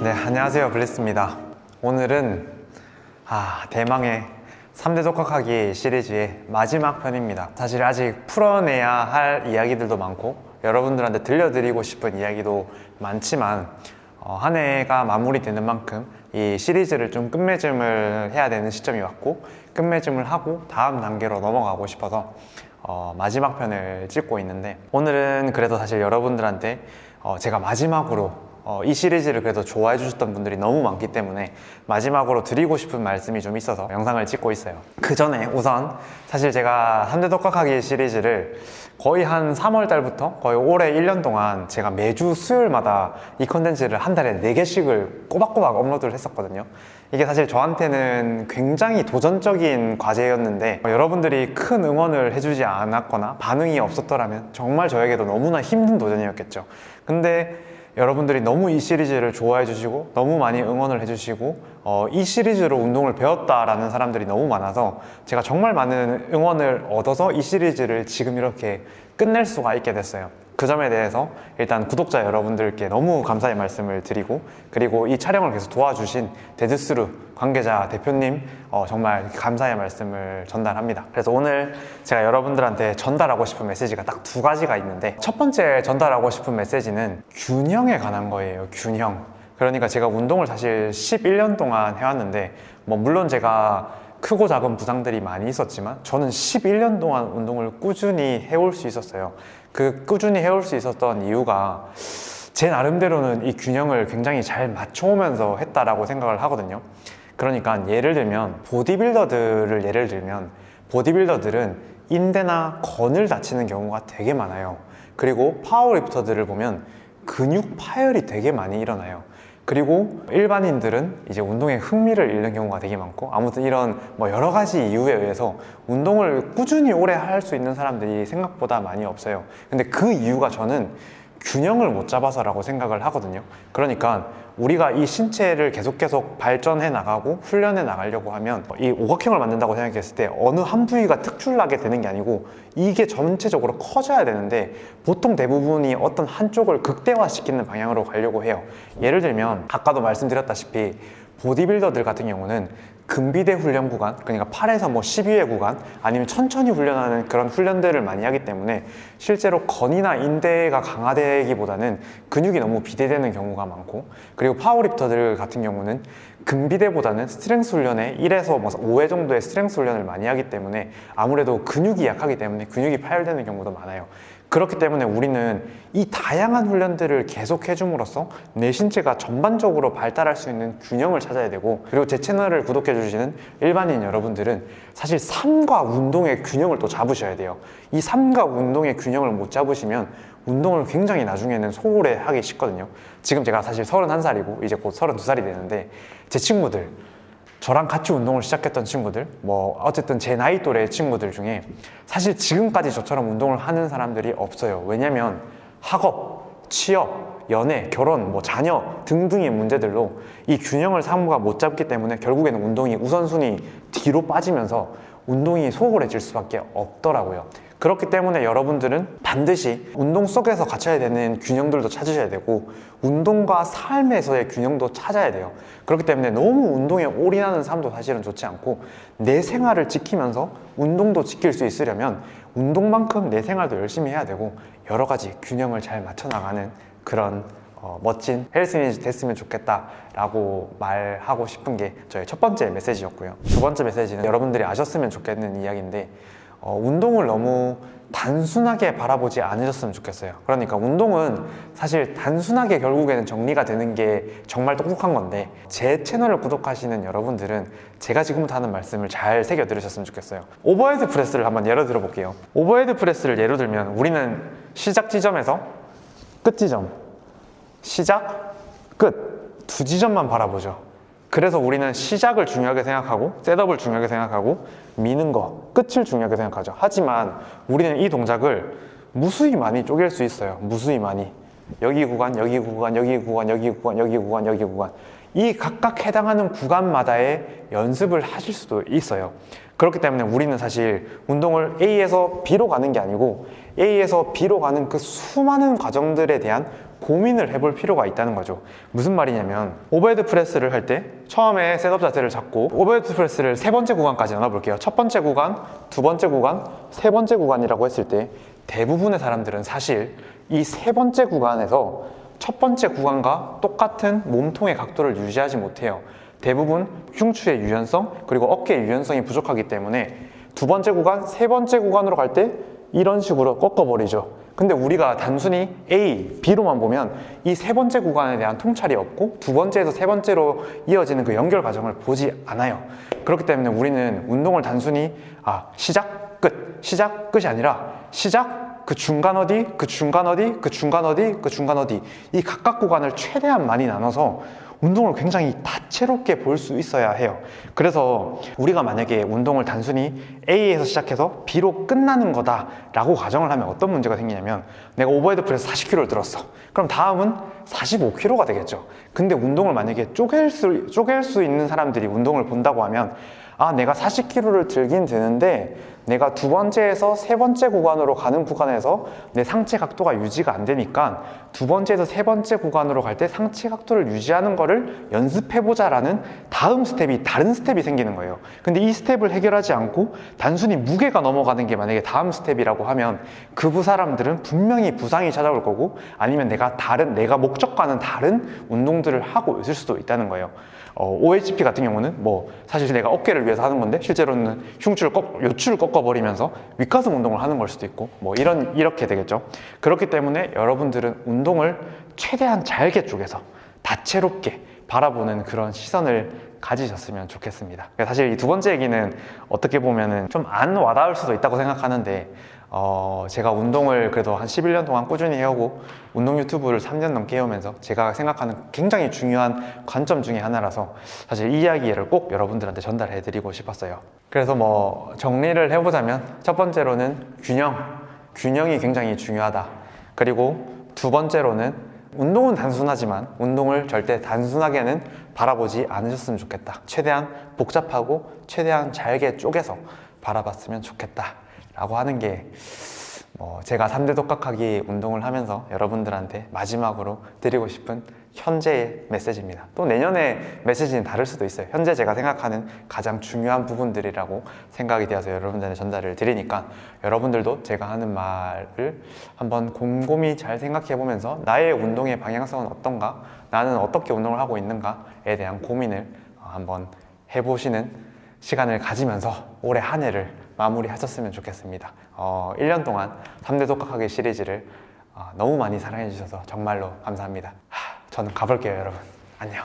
네, 안녕하세요. 블리스입니다. 오늘은 아, 대망의 3대 독학하기 시리즈의 마지막 편입니다. 사실 아직 풀어내야 할 이야기들도 많고 여러분들한테 들려드리고 싶은 이야기도 많지만 어, 한 해가 마무리되는 만큼 이 시리즈를 좀 끝맺음을 해야 되는 시점이 왔고 끝맺음을 하고 다음 단계로 넘어가고 싶어서 어, 마지막 편을 찍고 있는데 오늘은 그래도 사실 여러분들한테 어, 제가 마지막으로 어, 이 시리즈를 그래도 좋아해 주셨던 분들이 너무 많기 때문에 마지막으로 드리고 싶은 말씀이 좀 있어서 영상을 찍고 있어요. 그 전에 우선 사실 제가 3대 독학하기 시리즈를 거의 한 3월 달부터 거의 올해 1년 동안 제가 매주 수요일마다 이 컨텐츠를 한 달에 4개씩을 꼬박꼬박 업로드를 했었거든요. 이게 사실 저한테는 굉장히 도전적인 과제였는데 어, 여러분들이 큰 응원을 해주지 않았거나 반응이 없었더라면 정말 저에게도 너무나 힘든 도전이었겠죠. 근데 여러분들이 너무 이 시리즈를 좋아해 주시고 너무 많이 응원을 해 주시고 어, 이 시리즈로 운동을 배웠다라는 사람들이 너무 많아서 제가 정말 많은 응원을 얻어서 이 시리즈를 지금 이렇게 끝낼 수가 있게 됐어요 그 점에 대해서 일단 구독자 여러분들께 너무 감사의 말씀을 드리고 그리고 이 촬영을 계속 도와주신 데드스루 관계자 대표님 어, 정말 감사의 말씀을 전달합니다. 그래서 오늘 제가 여러분들한테 전달하고 싶은 메시지가 딱 두 가지가 있는데 첫 번째 전달하고 싶은 메시지는 균형에 관한 거예요 균형. 그러니까 제가 운동을 사실 11년 동안 해왔는데 뭐 물론 제가 크고 작은 부상들이 많이 있었지만 저는 11년 동안 운동을 꾸준히 해올 수 있었어요 그 꾸준히 해올 수 있었던 이유가 제 나름대로는 이 균형을 굉장히 잘 맞춰오면서 했다라고 생각을 하거든요. 그러니까 예를 들면 보디빌더들을 예를 들면 보디빌더들은 인대나 건을 다치는 경우가 되게 많아요. 그리고 파워리프터들을 보면 근육 파열이 되게 많이 일어나요 그리고 일반인들은 이제 운동에 흥미를 잃는 경우가 되게 많고 아무튼 이런 뭐 여러 가지 이유에 의해서 운동을 꾸준히 오래 할 수 있는 사람들이 생각보다 많이 없어요. 근데 그 이유가 저는 균형을 못 잡아서 라고 생각을 하거든요. 그러니까 우리가 이 신체를 계속 계속 발전해 나가고 훈련해 나가려고 하면 이 오각형을 만든다고 생각했을 때 어느 한 부위가 특출나게 되는 게 아니고 이게 전체적으로 커져야 되는데 보통 대부분이 어떤 한쪽을 극대화시키는 방향으로 가려고 해요. 예를 들면 아까도 말씀드렸다시피 보디빌더들 같은 경우는 근비대 훈련 구간 그러니까 8에서 뭐 12회 구간 아니면 천천히 훈련하는 그런 훈련들을 많이 하기 때문에 실제로 건이나 인대가 강화되기보다는 근육이 너무 비대되는 경우가 많고 그리고 powerlifter들 같은 경우는 근비대보다는 strength 훈련에 1에서 뭐 5회 정도의 strength 훈련을 많이 하기 때문에 아무래도 근육이 약하기 때문에 근육이 파열되는 경우도 많아요 그렇기 때문에 우리는 이 다양한 훈련들을 계속 해줌으로써 내 신체가 전반적으로 발달할 수 있는 균형을 찾아야 되고 그리고 제 채널을 구독해 주시는 일반인 여러분들은 사실 삶과 운동의 균형을 또 잡으셔야 돼요. 이 삶과 운동의 균형을 못 잡으시면 운동을 굉장히 나중에는 소홀해 하기 쉽거든요. 지금 제가 사실 31살이고 이제 곧 32살이 되는데 제 친구들 저랑 같이 운동을 시작했던 친구들 뭐 어쨌든 제 나이 또래 친구들 중에 사실 지금까지 저처럼 운동을 하는 사람들이 없어요. 왜냐면 학업, 취업, 연애, 결혼, 뭐 자녀 등등의 문제들로 이 균형을 사무가 못 잡기 때문에 결국에는 운동이 우선순위 뒤로 빠지면서 운동이 소홀해질 수밖에 없더라고요 그렇기 때문에 여러분들은 반드시 운동 속에서 갖춰야 되는 균형들도 찾으셔야 되고 운동과 삶에서의 균형도 찾아야 돼요. 그렇기 때문에 너무 운동에 올인하는 삶도 사실은 좋지 않고 내 생활을 지키면서 운동도 지킬 수 있으려면 운동만큼 내 생활도 열심히 해야 되고 여러 가지 균형을 잘 맞춰 나가는 그런 어, 멋진 헬스인이 됐으면 좋겠다 라고 말하고 싶은 게 저의 첫 번째 메시지였고요. 두 번째 메시지는 여러분들이 아셨으면 좋겠는 이야기인데 어, 운동을 너무 단순하게 바라보지 않으셨으면 좋겠어요. 그러니까 운동은 사실 단순하게 결국에는 정리가 되는 게 정말 똑똑한 건데 제 채널을 구독하시는 여러분들은 제가 지금부터 하는 말씀을 잘 새겨 들으셨으면 좋겠어요. overhead press를 한번 예로 들어 볼게요. overhead press를 예로 들면 우리는 시작 지점에서 끝 지점 시작, 끝 두 지점만 바라보죠 그래서 우리는 시작을 중요하게 생각하고 setup을 중요하게 생각하고 미는 거, 끝을 중요하게 생각하죠. 하지만 우리는 이 동작을 무수히 많이 쪼갤 수 있어요. 무수히 많이. 여기 구간, 여기 구간, 여기 구간, 여기 구간, 여기 구간, 여기 구간. 이 각각 해당하는 구간마다의 연습을 하실 수도 있어요. 그렇기 때문에 우리는 사실 운동을 A에서 B로 가는 게 아니고 A에서 B로 가는 그 수많은 과정들에 대한 고민을 해볼 필요가 있다는 거죠. 무슨 말이냐면 overhead press를 할 때 처음에 setup 자세를 잡고 overhead press를 세 번째 구간까지 나눠볼게요. 첫 번째 구간, 두 번째 구간, 세 번째 구간이라고 했을 때 대부분의 사람들은 사실 이 세 번째 구간에서 첫 번째 구간과 똑같은 몸통의 각도를 유지하지 못해요. 대부분 흉추의 유연성 그리고 어깨의 유연성이 부족하기 때문에 두 번째 구간, 세 번째 구간으로 갈 때 이런 식으로 꺾어버리죠. 근데 우리가 단순히 A, B로만 보면 이 세 번째 구간에 대한 통찰이 없고 두 번째에서 세 번째로 이어지는 그 연결 과정을 보지 않아요. 그렇기 때문에 우리는 운동을 단순히 아, 시작, 끝, 시작, 끝이 아니라 시작, 그 중간 어디, 그 중간 어디, 그 중간 어디, 그 중간 어디 이 각각 구간을 최대한 많이 나눠서 운동을 굉장히 다채롭게 볼 수 있어야 해요. 그래서 우리가 만약에 운동을 단순히 A에서 시작해서 B로 끝나는 거다 라고 가정을 하면 어떤 문제가 생기냐면 내가 overhead press 40kg를 들었어. 그럼 다음은 45kg가 되겠죠. 근데 운동을 만약에 쪼갤 수, 쪼갤 수 있는 사람들이 운동을 본다고 하면 아, 내가 40kg를 들긴 드는데 내가 두 번째에서 세 번째 구간으로 가는 구간에서 내 상체 각도가 유지가 안 되니까 두 번째에서 세 번째 구간으로 갈 때 상체 각도를 유지하는 거를 연습해보자 라는 다음 스텝이 다른 스텝이 생기는 거예요. 근데 이 스텝을 해결하지 않고 단순히 무게가 넘어가는 게 만약에 다음 스텝이라고 하면 그 사람들은 분명히 부상이 찾아올 거고 아니면 내가 다른, 내가 목적과는 다른 운동들을 하고 있을 수도 있다는 거예요. 어, OHP 같은 경우는 뭐 사실 내가 어깨를 위해서 하는 건데 실제로는 흉추를 꺾, 요추를 꺾어버리면서 윗가슴 운동을 하는 걸 수도 있고 뭐 이런 이렇게 되겠죠. 그렇기 때문에 여러분들은 운동을 최대한 잘게 쪼개서 다채롭게 바라보는 그런 시선을 가지셨으면 좋겠습니다. 사실 이 두 번째 얘기는 어떻게 보면은 좀안 와닿을 수도 있다고 생각하는데 어, 제가 운동을 그래도 한 11년 동안 꾸준히 해오고 운동 유튜브를 3년 넘게 해오면서 제가 생각하는 굉장히 중요한 관점 중에 하나라서 사실 이 이야기를 꼭 여러분들한테 전달해 드리고 싶었어요. 그래서 뭐 정리를 해보자면 첫 번째로는 균형, 균형이 굉장히 중요하다. 그리고 두 번째로는 운동은 단순하지만 운동을 절대 단순하게는 바라보지 않으셨으면 좋겠다. 최대한 복잡하고 최대한 잘게 쪼개서 바라봤으면 좋겠다. 라고 하는 게 뭐 제가 3대 독학하기 운동을 하면서 여러분들한테 마지막으로 드리고 싶은 현재의 메시지입니다. 또 내년에 메시지는 다를 수도 있어요. 현재 제가 생각하는 가장 중요한 부분들이라고 생각이 되어서 여러분들한테 전달을 드리니까 여러분들도 제가 하는 말을 한번 곰곰이 잘 생각해 보면서 나의 운동의 방향성은 어떤가? 나는 어떻게 운동을 하고 있는가에 대한 고민을 한번 해보시는 시간을 가지면서 올해 한 해를 마무리하셨으면 좋겠습니다. 어, 1년 동안 3대 독학하기 시리즈를 어, 너무 많이 사랑해 주셔서 정말로 감사합니다. 하, 저는 가볼게요, 여러분. 안녕.